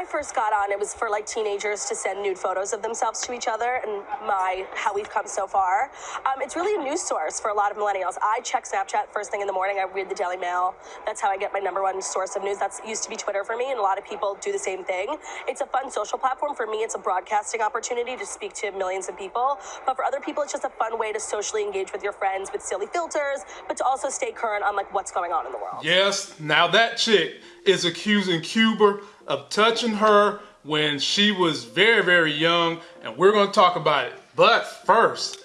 I first got on, it was for like teenagers to send nude photos of themselves to each other, and my how we've come so far. Um, it's really a news source for a lot of millennials. I check Snapchat first thing in the morning. I read the Daily Mail. That's how I get my number one source of news. That's used to be Twitter for me, and a lot of people do the same thing. It's a fun social platform for me. It's a broadcasting opportunity to speak to millions of people, but for other people, it's just a fun way to socially engage with your friends with silly filters, but to also stay current on like what's going on in the world. Yes, now that chick is accusing Cuba of touching her when she was very, very young, and we're going to talk about it. But first,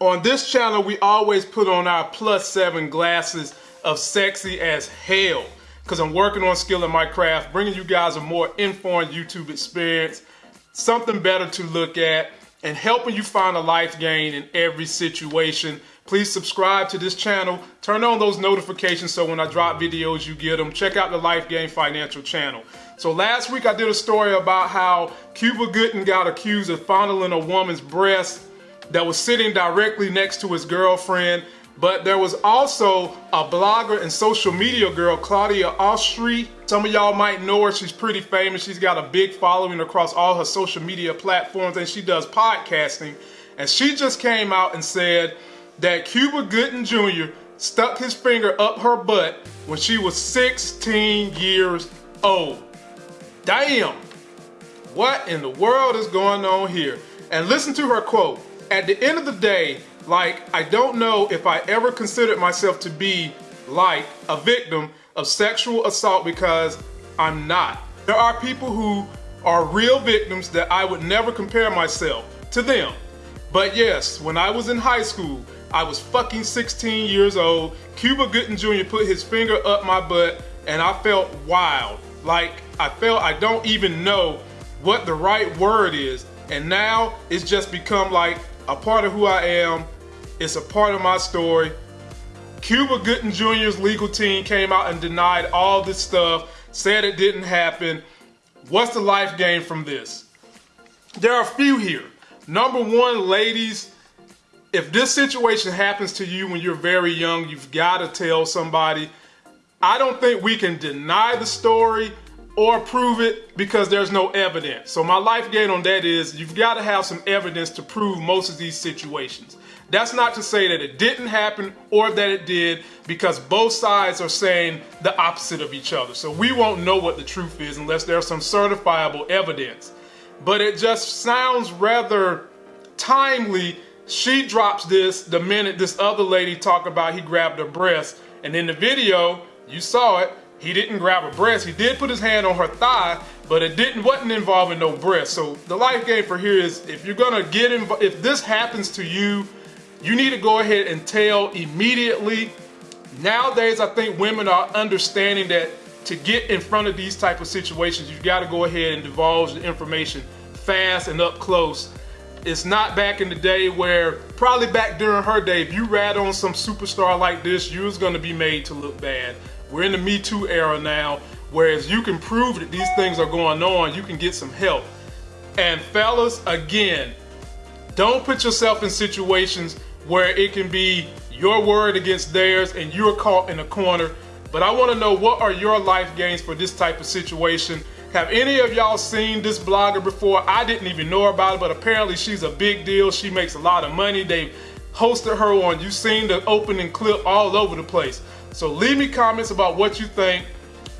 on this channel, we always put on our plus seven glasses of sexy as hell because I'm working on skill in my craft, bringing you guys a more informed YouTube experience, something better to look at, and helping you find a life gain in every situation. Please subscribe to this channel. Turn on those notifications so when I drop videos, you get them. Check out the Life Gain Financial channel. So last week I did a story about how Cuba Gooding got accused of fondling a woman's breast that was sitting directly next to his girlfriend. But there was also a blogger and social media girl, Claudia Oshry. Some of y'all might know her. She's pretty famous. She's got a big following across all her social media platforms and she does podcasting. And she just came out and said that Cuba Gooding Jr. stuck his finger up her butt when she was 16 years old. Damn! What in the world is going on here? And listen to her quote. At the end of the day, like, I don't know if I ever considered myself to be like a victim of sexual assault because I'm not. There are people who are real victims that I would never compare myself to them. But yes, when I was in high school, I was fucking 16 years old. Cuba Gooding Jr. put his finger up my butt and I felt wild. Like, I felt I don't even know what the right word is. And now it's just become like a part of who I am it's a part of my story. Cuba Gooding Jr.'s legal team came out and denied all this stuff, said it didn't happen. What's the life gain from this? There are a few here. Number one, ladies, if this situation happens to you when you're very young, you've got to tell somebody. I don't think we can deny the story or prove it because there's no evidence. So my life gain on that is you've got to have some evidence to prove most of these situations. That's not to say that it didn't happen or that it did because both sides are saying the opposite of each other. So we won't know what the truth is unless there's some certifiable evidence. But it just sounds rather timely. She drops this the minute this other lady talked about he grabbed her breast. And in the video, you saw it, he didn't grab her breast. He did put his hand on her thigh, but it didn't wasn't involving no breast. So the life gain for here is if you're gonna get involved, if this happens to you, you need to go ahead and tell immediately. Nowadays, I think women are understanding that to get in front of these type of situations, you've got to go ahead and divulge the information fast and up close. It's not back in the day where, probably back during her day, if you rat on some superstar like this, you was gonna be made to look bad. We're in the Me Too era now, whereas you can prove that these things are going on, you can get some help. And fellas, again, don't put yourself in situations where it can be your word against theirs and you're caught in a corner. But I want to know what are your life gains for this type of situation. Have any of y'all seen this blogger before? I didn't even know about it, but apparently she's a big deal. She makes a lot of money. They've hosted her on, you've seen the opening clip all over the place. So leave me comments about what you think.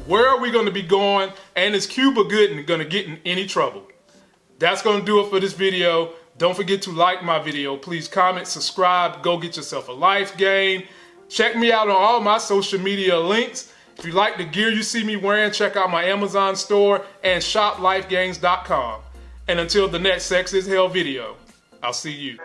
Where are we going to be going? And is Cuba Gooding going to get in any trouble? That's going to do it for this video. Don't forget to like my video. Please comment, subscribe, go get yourself a life gain. Check me out on all my social media links. If you like the gear you see me wearing, check out my Amazon store and shoplifegains.com. And until the next Sex is Hell video, I'll see you.